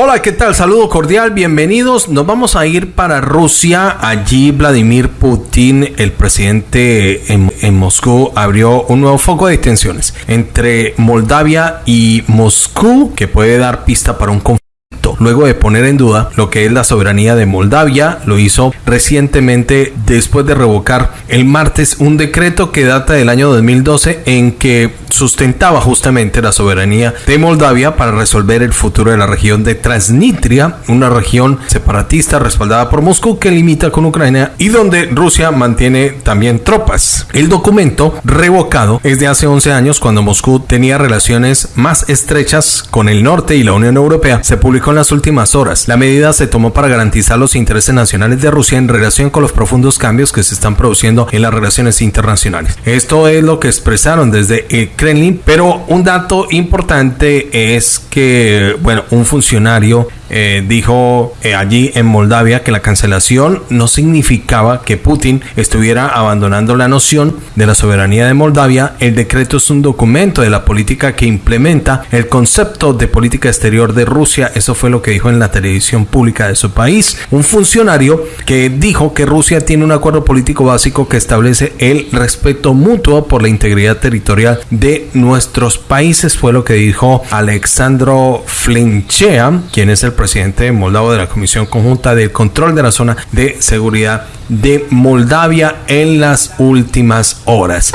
Hola, ¿qué tal? Saludo cordial, bienvenidos. Nos vamos a ir para Rusia. Allí Vladimir Putin, el presidente en, Moscú, abrió un nuevo foco de tensiones entre Moldavia y Moscú que puede dar pista para un conflicto luego de poner en duda lo que es la soberanía de Moldavia. Lo hizo recientemente después de revocar el martes un decreto que data del año 2012 en que sustentaba justamente la soberanía de Moldavia para resolver el futuro de la región de Transnistria, una región separatista respaldada por Moscú que limita con Ucrania y donde Rusia mantiene también tropas. El documento revocado es de hace 11 años cuando Moscú tenía relaciones más estrechas con el norte y la Unión Europea. Se publicó en las últimas horas. La medida se tomó para garantizar los intereses nacionales de Rusia en relación con los profundos cambios que se están produciendo en las relaciones internacionales. Esto es lo que expresaron desde el Kremlin, pero un dato importante es que, bueno, un funcionario eh, dijo eh, allí en Moldavia que la cancelación no significaba que Putin estuviera abandonando la noción de la soberanía de Moldavia. El decreto es un documento de la política que implementa el concepto de política exterior de Rusia. Eso fue lo que dijo en la televisión pública de su país. Un funcionario que dijo que Rusia tiene un acuerdo político básico que establece el respeto mutuo por la integridad territorial de nuestros países. Fue lo que dijo Alexandro Flinchea, quien es el presidente moldavo de la Comisión Conjunta del Control de la Zona de Seguridad de Moldavia en las últimas horas.